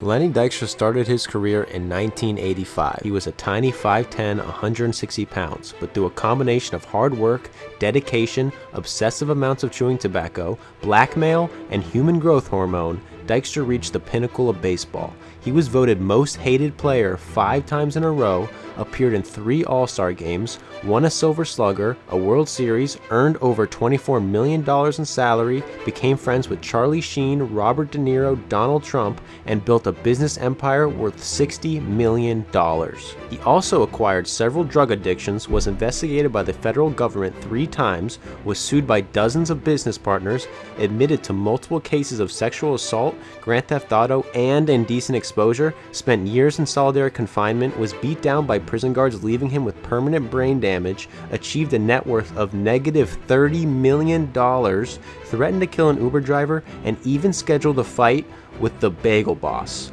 Lenny Dykstra started his career in 1985. He was a tiny 5'10", 160 pounds, but through a combination of hard work, dedication, obsessive amounts of chewing tobacco, blackmail, and human growth hormone, Dykstra reached the pinnacle of baseball. He was voted most hated player five times in a row, appeared in three All-Star games, won a Silver Slugger, a World Series, earned over $24 million in salary, became friends with Charlie Sheen, Robert De Niro, Donald Trump, and built a business empire worth $60 million. He also acquired several drug addictions, was investigated by the federal government three times, was sued by dozens of business partners, admitted to multiple cases of sexual assault, grand theft auto, and indecent exposure, spent years in solitary confinement, was beat down by prison guards leaving him with permanent brain damage, achieved a net worth of negative $30 million, threatened to kill an Uber driver, and even scheduled a fight with the Bagel Boss.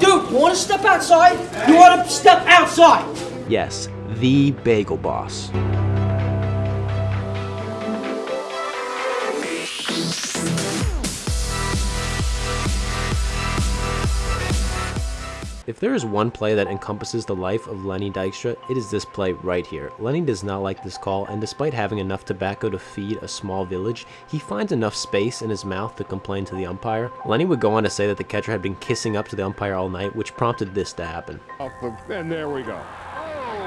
Dude, you want to step outside? You want to step outside? Yes, the Bagel Boss. If there is one play that encompasses the life of Lenny Dykstra, it is this play right here. Lenny does not like this call, and despite having enough tobacco to feed a small village, he finds enough space in his mouth to complain to the umpire. Lenny would go on to say that the catcher had been kissing up to the umpire all night, which prompted this to happen. And there we go.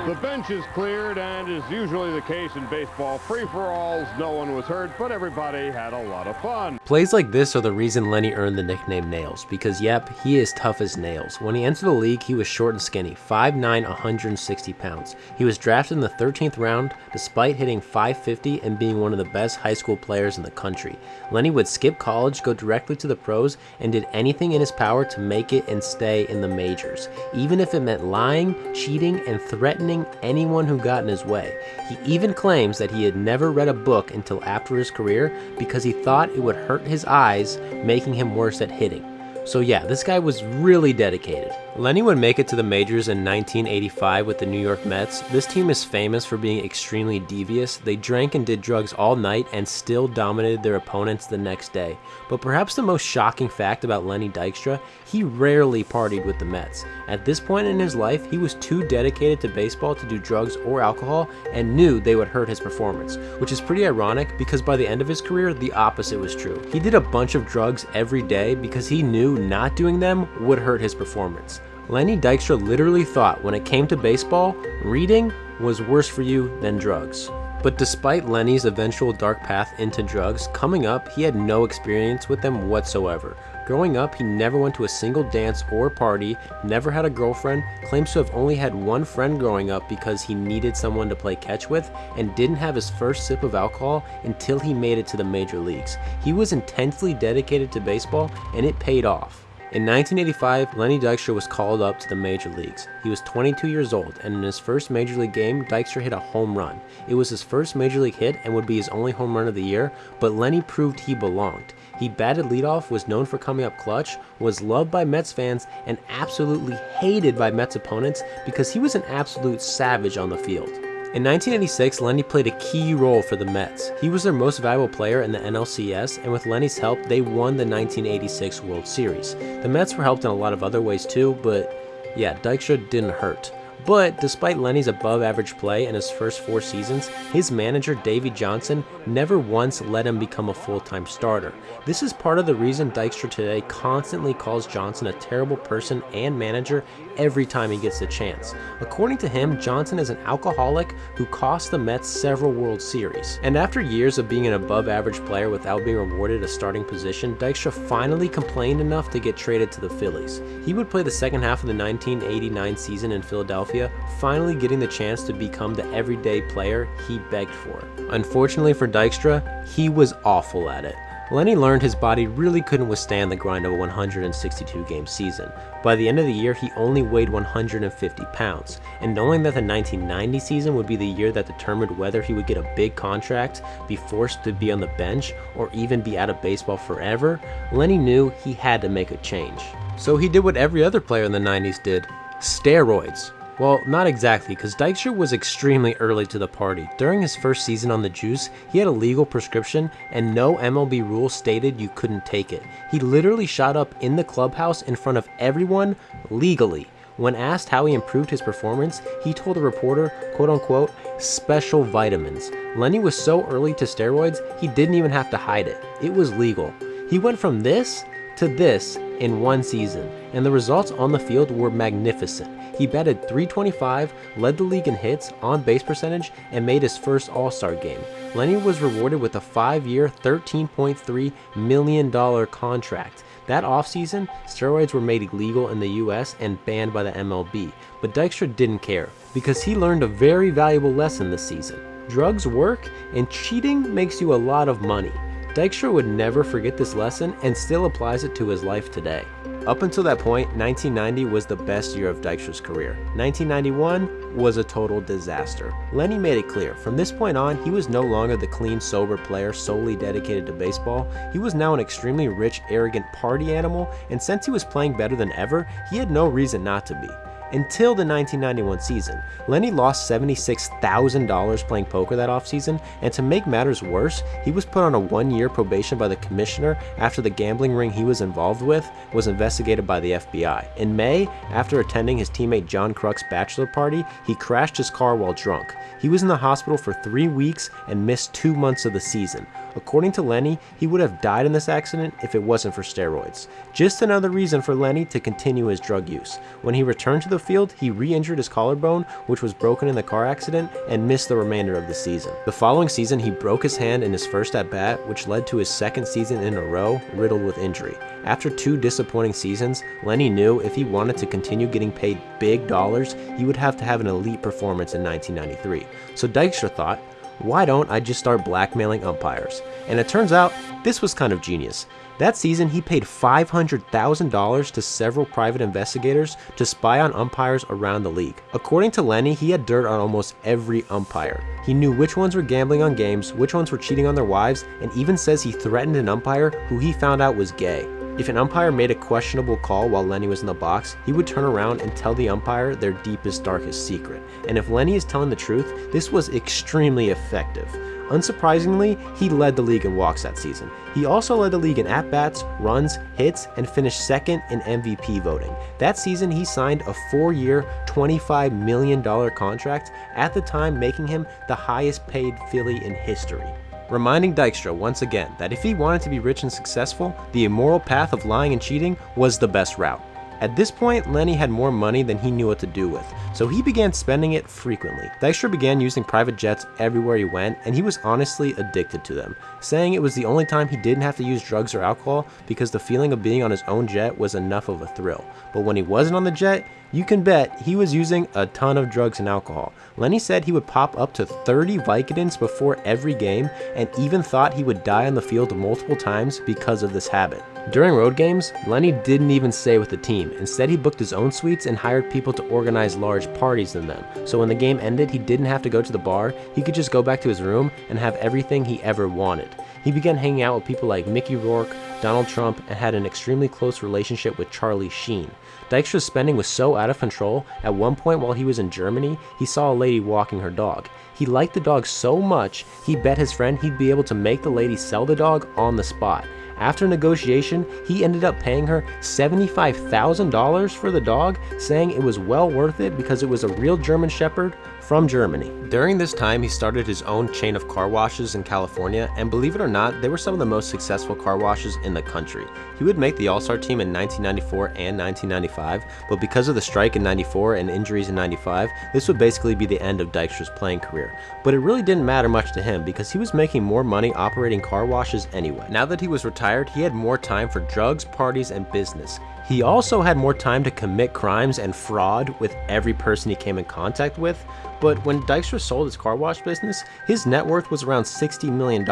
The bench is cleared, and as usually the case in baseball, free-for-alls, no one was hurt, but everybody had a lot of fun. Plays like this are the reason Lenny earned the nickname Nails, because yep, he is tough as nails. When he entered the league, he was short and skinny, 5'9", 160 pounds. He was drafted in the 13th round, despite hitting 550 and being one of the best high school players in the country. Lenny would skip college, go directly to the pros, and did anything in his power to make it and stay in the majors, even if it meant lying, cheating, and threatening anyone who got in his way. He even claims that he had never read a book until after his career because he thought it would hurt his eyes, making him worse at hitting. So yeah, this guy was really dedicated. Lenny would make it to the majors in 1985 with the New York Mets. This team is famous for being extremely devious. They drank and did drugs all night and still dominated their opponents the next day. But perhaps the most shocking fact about Lenny Dykstra, he rarely partied with the Mets. At this point in his life, he was too dedicated to baseball to do drugs or alcohol and knew they would hurt his performance, which is pretty ironic because by the end of his career, the opposite was true. He did a bunch of drugs every day because he knew not doing them would hurt his performance. Lenny Dykstra literally thought when it came to baseball, reading was worse for you than drugs. But despite Lenny's eventual dark path into drugs, coming up, he had no experience with them whatsoever. Growing up, he never went to a single dance or party, never had a girlfriend, claims to have only had one friend growing up because he needed someone to play catch with, and didn't have his first sip of alcohol until he made it to the major leagues. He was intensely dedicated to baseball, and it paid off. In 1985, Lenny Dykstra was called up to the major leagues. He was 22 years old, and in his first major league game, Dykstra hit a home run. It was his first major league hit and would be his only home run of the year, but Lenny proved he belonged. He batted leadoff, was known for coming up clutch, was loved by Mets fans, and absolutely hated by Mets opponents because he was an absolute savage on the field. In 1986, Lenny played a key role for the Mets. He was their most valuable player in the NLCS, and with Lenny's help, they won the 1986 World Series. The Mets were helped in a lot of other ways too, but yeah, Dykstra didn't hurt. But despite Lenny's above average play in his first four seasons, his manager Davey Johnson never once let him become a full-time starter. This is part of the reason Dykstra today constantly calls Johnson a terrible person and manager every time he gets the chance. According to him, Johnson is an alcoholic who cost the Mets several World Series. And after years of being an above average player without being rewarded a starting position, Dykstra finally complained enough to get traded to the Phillies. He would play the second half of the 1989 season in Philadelphia finally getting the chance to become the everyday player he begged for. Unfortunately for Dykstra, he was awful at it. Lenny learned his body really couldn't withstand the grind of a 162 game season. By the end of the year, he only weighed 150 pounds, and knowing that the 1990 season would be the year that determined whether he would get a big contract, be forced to be on the bench, or even be out of baseball forever, Lenny knew he had to make a change. So he did what every other player in the 90s did, steroids. Well, not exactly, because Dykstra was extremely early to the party. During his first season on the juice, he had a legal prescription, and no MLB rule stated you couldn't take it. He literally shot up in the clubhouse in front of everyone legally. When asked how he improved his performance, he told a reporter, quote unquote, special vitamins. Lenny was so early to steroids, he didn't even have to hide it. It was legal. He went from this to this in one season, and the results on the field were magnificent. He batted 325, led the league in hits, on base percentage, and made his first All Star game. Lenny was rewarded with a five year, $13.3 million contract. That offseason, steroids were made illegal in the US and banned by the MLB, but Dykstra didn't care because he learned a very valuable lesson this season. Drugs work, and cheating makes you a lot of money. Dykstra would never forget this lesson and still applies it to his life today. Up until that point, 1990 was the best year of Dykstra's career. 1991 was a total disaster. Lenny made it clear, from this point on, he was no longer the clean, sober player solely dedicated to baseball. He was now an extremely rich, arrogant party animal, and since he was playing better than ever, he had no reason not to be until the 1991 season. Lenny lost $76,000 playing poker that offseason, and to make matters worse, he was put on a one year probation by the commissioner after the gambling ring he was involved with was investigated by the FBI. In May, after attending his teammate John Kruk's bachelor party, he crashed his car while drunk. He was in the hospital for three weeks and missed two months of the season. According to Lenny, he would have died in this accident if it wasn't for steroids. Just another reason for Lenny to continue his drug use. When he returned to the field, he re-injured his collarbone, which was broken in the car accident, and missed the remainder of the season. The following season, he broke his hand in his first at-bat, which led to his second season in a row riddled with injury. After two disappointing seasons, Lenny knew if he wanted to continue getting paid big dollars, he would have to have an elite performance in 1993. So Dykstra thought, why don't I just start blackmailing umpires? And it turns out this was kind of genius. That season, he paid $500,000 to several private investigators to spy on umpires around the league. According to Lenny, he had dirt on almost every umpire. He knew which ones were gambling on games, which ones were cheating on their wives, and even says he threatened an umpire who he found out was gay. If an umpire made a questionable call while Lenny was in the box, he would turn around and tell the umpire their deepest, darkest secret. And if Lenny is telling the truth, this was extremely effective. Unsurprisingly, he led the league in walks that season. He also led the league in at-bats, runs, hits, and finished second in MVP voting. That season, he signed a four-year, $25 million contract, at the time making him the highest paid Philly in history reminding Dykstra once again that if he wanted to be rich and successful, the immoral path of lying and cheating was the best route. At this point, Lenny had more money than he knew what to do with, so he began spending it frequently. Dykstra began using private jets everywhere he went, and he was honestly addicted to them, saying it was the only time he didn't have to use drugs or alcohol because the feeling of being on his own jet was enough of a thrill. But when he wasn't on the jet, you can bet he was using a ton of drugs and alcohol. Lenny said he would pop up to 30 Vicodins before every game and even thought he would die on the field multiple times because of this habit. During road games, Lenny didn't even stay with the team. Instead, he booked his own suites and hired people to organize large parties in them. So when the game ended, he didn't have to go to the bar, he could just go back to his room and have everything he ever wanted. He began hanging out with people like Mickey Rourke, Donald Trump, and had an extremely close relationship with Charlie Sheen. Dykstra's spending was so out of control, at one point while he was in Germany, he saw a lady walking her dog. He liked the dog so much, he bet his friend he'd be able to make the lady sell the dog on the spot. After negotiation, he ended up paying her $75,000 for the dog, saying it was well worth it because it was a real German Shepherd from Germany. During this time, he started his own chain of car washes in California, and believe it or not, they were some of the most successful car washes in the country. He would make the All-Star team in 1994 and 1995, but because of the strike in 94 and injuries in 95, this would basically be the end of Dykstra's playing career. But it really didn't matter much to him because he was making more money operating car washes anyway. Now that he was retired, he had more time for drugs, parties, and business. He also had more time to commit crimes and fraud with every person he came in contact with, but when Dykstra sold his car wash business, his net worth was around $60 million.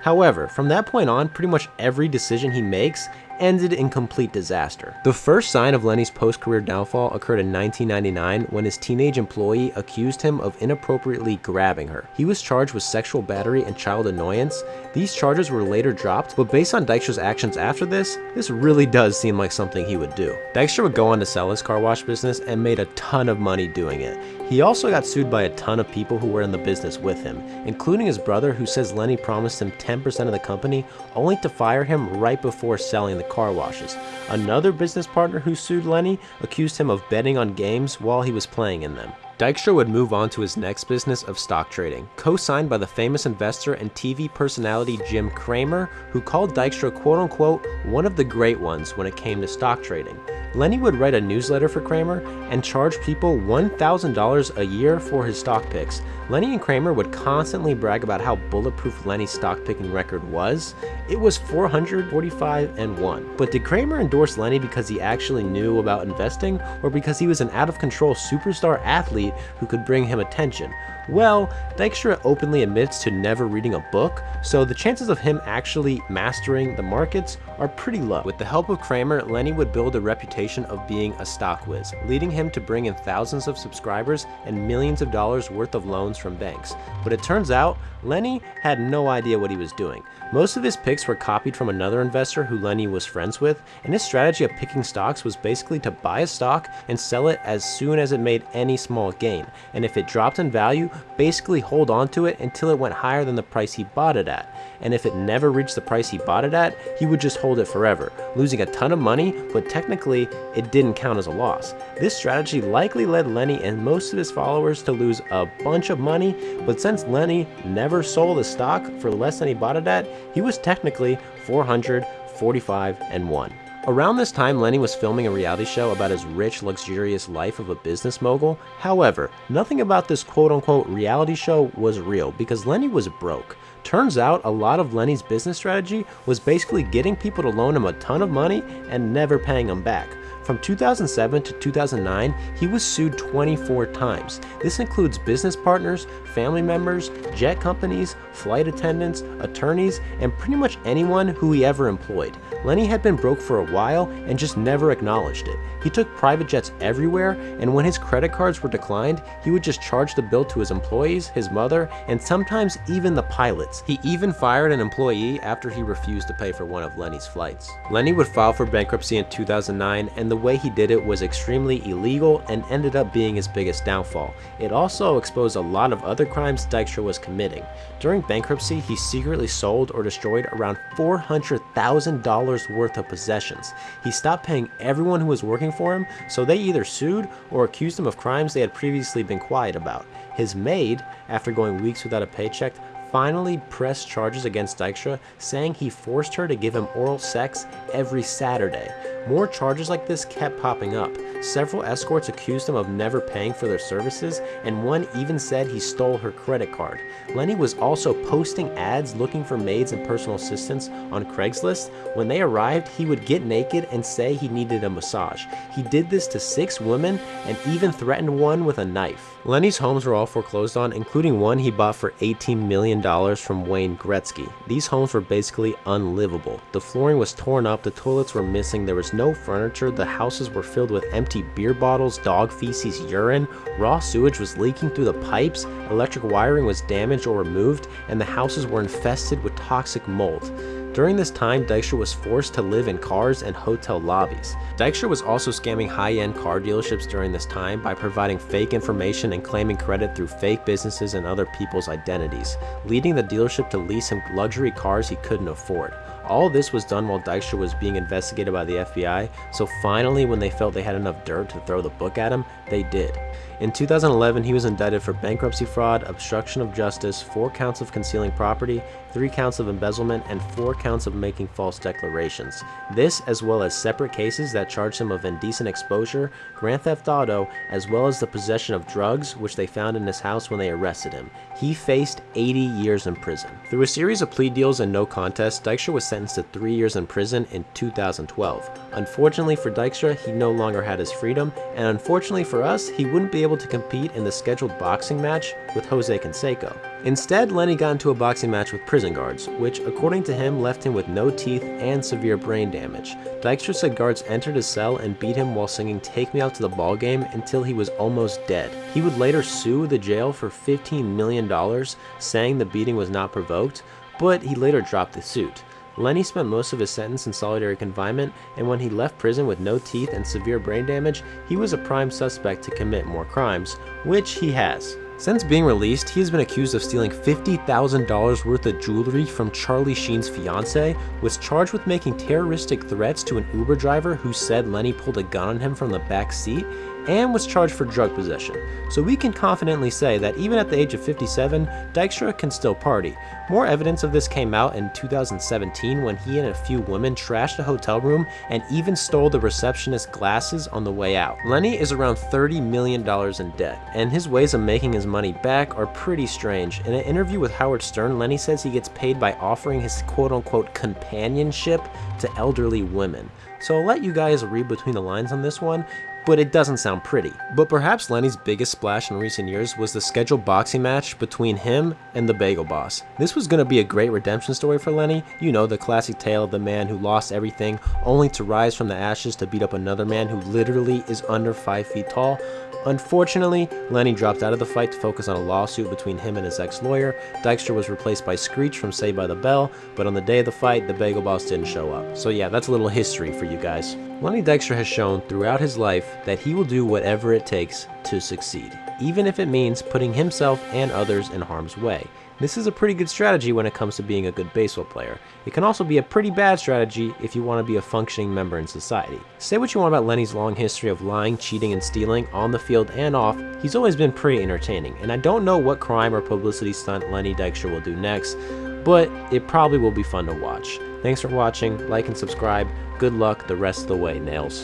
However, from that point on, pretty much every decision he makes ended in complete disaster. The first sign of Lenny's post-career downfall occurred in 1999 when his teenage employee accused him of inappropriately grabbing her. He was charged with sexual battery and child annoyance. These charges were later dropped, but based on Dykstra's actions after this, this really does seem like something he would do. Dykstra would go on to sell his car wash business and made a ton of money doing it. He also got sued by a ton of people who were in the business with him, including his brother who says Lenny promised him 10% of the company only to fire him right before selling the car washes. Another business partner who sued Lenny accused him of betting on games while he was playing in them. Dykstra would move on to his next business of stock trading, co-signed by the famous investor and TV personality Jim Cramer, who called Dykstra quote-unquote one of the great ones when it came to stock trading. Lenny would write a newsletter for Cramer and charge people $1,000 a year for his stock picks. Lenny and Cramer would constantly brag about how bulletproof Lenny's stock picking record was. It was 445 and 1. But did Cramer endorse Lenny because he actually knew about investing or because he was an out of control superstar athlete who could bring him attention? Well, Dykstra openly admits to never reading a book, so the chances of him actually mastering the markets are pretty low. With the help of Cramer, Lenny would build a reputation of being a stock whiz, leading him to bring in thousands of subscribers and millions of dollars worth of loans from banks. But it turns out, Lenny had no idea what he was doing. Most of his picks were copied from another investor who Lenny was friends with, and his strategy of picking stocks was basically to buy a stock and sell it as soon as it made any small gain, and if it dropped in value, basically hold on to it until it went higher than the price he bought it at. And if it never reached the price he bought it at, he would just hold it forever, losing a ton of money, but technically it didn't count as a loss. This strategy likely led Lenny and most of his followers to lose a bunch of money, but since Lenny never sold a stock for less than he bought it at, he was technically 445 and 1. Around this time, Lenny was filming a reality show about his rich, luxurious life of a business mogul. However, nothing about this quote-unquote reality show was real because Lenny was broke. Turns out a lot of Lenny's business strategy was basically getting people to loan him a ton of money and never paying them back. From 2007 to 2009, he was sued 24 times. This includes business partners, family members, jet companies, flight attendants, attorneys, and pretty much anyone who he ever employed. Lenny had been broke for a while and just never acknowledged it. He took private jets everywhere, and when his credit cards were declined, he would just charge the bill to his employees, his mother, and sometimes even the pilots. He even fired an employee after he refused to pay for one of Lenny's flights. Lenny would file for bankruptcy in 2009, and the way he did it was extremely illegal and ended up being his biggest downfall. It also exposed a lot of other crimes Dykstra was committing. During bankruptcy, he secretly sold or destroyed around $400,000 worth of possessions. He stopped paying everyone who was working for him, so they either sued or accused him of crimes they had previously been quiet about. His maid, after going weeks without a paycheck, finally pressed charges against Dykstra, saying he forced her to give him oral sex every Saturday. More charges like this kept popping up. Several escorts accused him of never paying for their services, and one even said he stole her credit card. Lenny was also posting ads looking for maids and personal assistants on Craigslist. When they arrived, he would get naked and say he needed a massage. He did this to six women and even threatened one with a knife. Lenny's homes were all foreclosed on, including one he bought for $18 million from Wayne Gretzky. These homes were basically unlivable. The flooring was torn up, the toilets were missing, there was no furniture, the houses were filled with empty beer bottles, dog feces, urine, raw sewage was leaking through the pipes, electric wiring was damaged or removed, and the houses were infested with toxic mold. During this time, Dykstra was forced to live in cars and hotel lobbies. Dykstra was also scamming high-end car dealerships during this time by providing fake information and claiming credit through fake businesses and other people's identities, leading the dealership to lease him luxury cars he couldn't afford. All this was done while Dykstra was being investigated by the FBI, so finally when they felt they had enough dirt to throw the book at him, they did. In 2011, he was indicted for bankruptcy fraud, obstruction of justice, 4 counts of concealing property, 3 counts of embezzlement, and 4 counts of making false declarations. This, as well as separate cases that charged him of indecent exposure, grand theft auto, as well as the possession of drugs, which they found in his house when they arrested him. He faced 80 years in prison. Through a series of plea deals and no contest, Dykstra was sentenced to three years in prison in 2012. Unfortunately for Dykstra, he no longer had his freedom, and unfortunately for us, he wouldn't be able to compete in the scheduled boxing match with Jose Canseco. Instead, Lenny got into a boxing match with prison guards, which, according to him, left him with no teeth and severe brain damage. Dykstra said guards entered his cell and beat him while singing Take Me Out to the Ball Game until he was almost dead. He would later sue the jail for $15 million, saying the beating was not provoked, but he later dropped the suit. Lenny spent most of his sentence in solitary confinement, and when he left prison with no teeth and severe brain damage, he was a prime suspect to commit more crimes, which he has. Since being released, he has been accused of stealing $50,000 worth of jewelry from Charlie Sheen's fiance, was charged with making terroristic threats to an Uber driver who said Lenny pulled a gun on him from the back seat, and was charged for drug possession. So we can confidently say that even at the age of 57, Dykstra can still party. More evidence of this came out in 2017 when he and a few women trashed a hotel room and even stole the receptionist's glasses on the way out. Lenny is around $30 million in debt, and his ways of making his money back are pretty strange. In an interview with Howard Stern, Lenny says he gets paid by offering his quote-unquote companionship to elderly women. So I'll let you guys read between the lines on this one, but it doesn't sound pretty. But perhaps Lenny's biggest splash in recent years was the scheduled boxing match between him and the Bagel Boss. This was going to be a great redemption story for Lenny, you know, the classic tale of the man who lost everything only to rise from the ashes to beat up another man who literally is under 5 feet tall. Unfortunately, Lenny dropped out of the fight to focus on a lawsuit between him and his ex-lawyer. Dykstra was replaced by Screech from Saved by the Bell, but on the day of the fight, the Bagel Boss didn't show up. So yeah, that's a little history for you guys. Lenny Dykstra has shown throughout his life that he will do whatever it takes to succeed, even if it means putting himself and others in harm's way. This is a pretty good strategy when it comes to being a good baseball player. It can also be a pretty bad strategy if you want to be a functioning member in society. Say what you want about Lenny's long history of lying, cheating, and stealing on the field and off, he's always been pretty entertaining, and I don't know what crime or publicity stunt Lenny Dykstra will do next, but it probably will be fun to watch. Thanks for watching, like and subscribe, good luck the rest of the way, Nails.